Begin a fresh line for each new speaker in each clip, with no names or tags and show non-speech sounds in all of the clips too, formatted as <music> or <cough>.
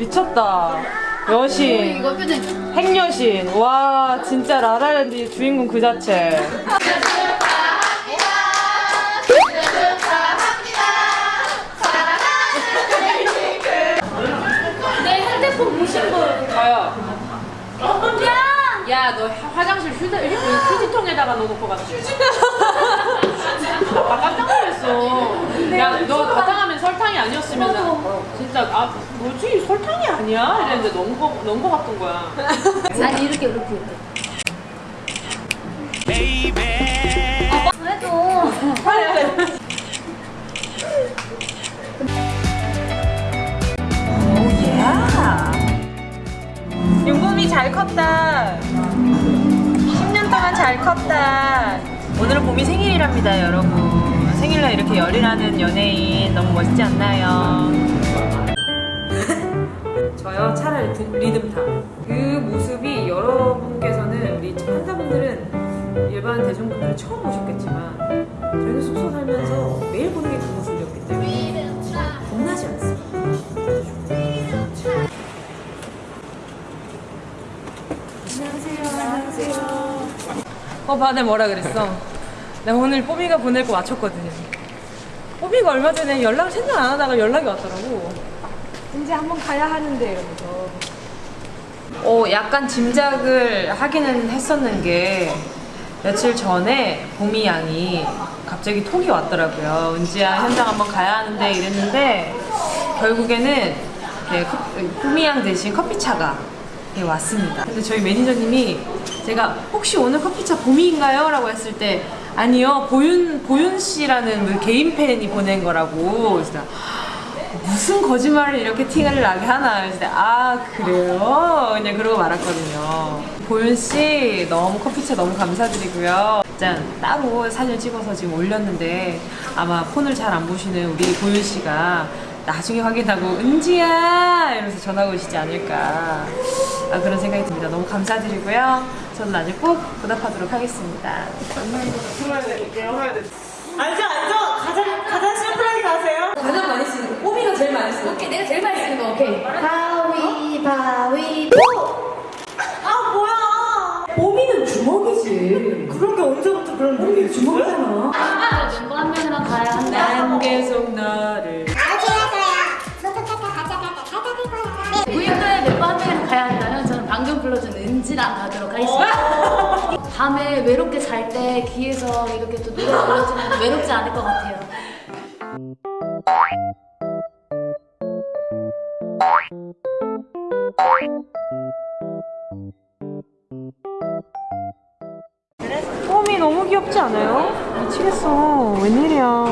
미쳤다. 여신. 핵여신. 와 진짜 라라랜드 주인공 그 자체.
야!
야너 화장실 휴대 휴지통에다가 넣어놓고 갔어. 아 깜짝 놀랐어. 야너 가장하면 설탕이 아니었으면 진짜 아 뭐지 설탕이 아니야? 이랬는데 넣은 거 넣은 거 같은 거야. <laughs>
아니 이렇게 이렇게 이렇게. 아, 그래도.
오야. 용범이 잘 컸다. 10년 동안 잘 컸다. 오늘은 봄이 생일이랍니다, 여러분. 생일날 이렇게 열일하는 연예인 너무 멋있지 않나요? <laughs> 저요 차라리 두- 리듬타 그 모습이 여러분께서는 우리 환자분들은 일반 대중분들은 처음 보셨겠지만 저희는 숙소 살면서 매일 보는 게 그 모습이었기 때문에 겁나지 않습니다. 어, 봐, 내 뭐라 그랬어? 내가 오늘 뽀미가 보낼 거 맞췄거든요. 뽀미가 얼마 전에 연락을 생각 안 하다가 연락이 왔더라고. 이제 한번 가야 하는데 이러면서. 어, 약간 짐작을 하기는 했었는 게 며칠 전에 봄이 양이 갑자기 톡이 왔더라고요. 은지야 현장 한번 가야 하는데 이랬는데 결국에는 봄이 양 대신 커피차가 네, 왔습니다. 근데 저희 매니저님이 제가 혹시 오늘 커피차 봄이인가요? 라고 했을 때 아니요 보윤 보윤 씨라는 그 개인 팬이 보낸 거라고 내가 무슨 거짓말을 이렇게 티를 나게 하나 그래서 아 그래요? 그냥 그러고 말았거든요. 보윤 씨 너무 커피차 너무 감사드리고요. 짠 따로 사진 찍어서 지금 올렸는데 아마 폰을 잘 안 보시는 우리 보윤 씨가 나중에 확인하고 은지야 이러면서 전화가 오시지 않을까 아, 그런 생각이 듭니다. 너무 감사드리고요. 저는 나중에 꼭 보답하도록 하겠습니다.
앉아 앉아 가장 가장 심플하게 가세요.
가장 많이 쓰는 거, 꼬미가 제일 많이 쓰는 거.
오케이 내가 제일 많이 쓰는 거 오케이. 가위바위보.
아 뭐야?
꼬미는 주먹이지.
그런 게 언제부터 그런 게 주먹이잖아.
아, 멤버 한 명이랑 가야 한다.
난 계속 너를.
구인도에 멤버 한 명이랑 가야 한다면 저는 방금 불러준 은지랑 가도록 하겠습니다. 밤에 외롭게 잘 때 귀에서 이렇게 또 노래 불러주면 외롭지 않을 것 같아요.
꼬미 너무 귀엽지 않아요? 미치겠어. 웬일이야.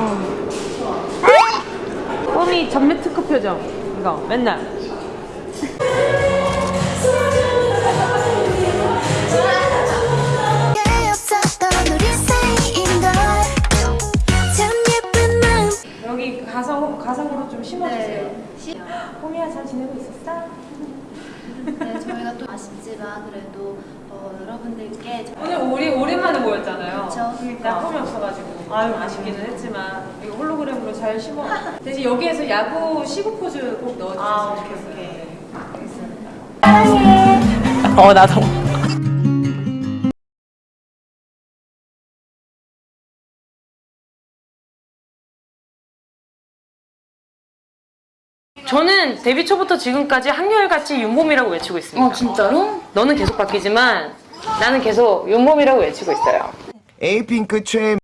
꼬미 전매 특허 표정. 이거 맨날. 가성, 가성으로 좀 심어주세요.
네.
꼬미야 잘 지내고 있었어?
네, 저희가 또 아쉽지만 그래도 어, 여러분들께
오늘 우리 오랜만에 모였잖아요.
그쵸.
나 폼이 없어가지고 아유 아쉽기는 했지만 이거 홀로그램으로 잘 심어. 대신 여기에서 야구 시구 포즈 꼭 넣어주셨으면
아,
좋겠어요. 알겠습니다. 어 나도. 저는 데뷔 초부터 지금까지 한결같이 윤봄이라고 외치고 있습니다.
어 진짜로?
너는 계속 바뀌지만 나는 계속 윤봄이라고 외치고 있어요.
에이핑크 최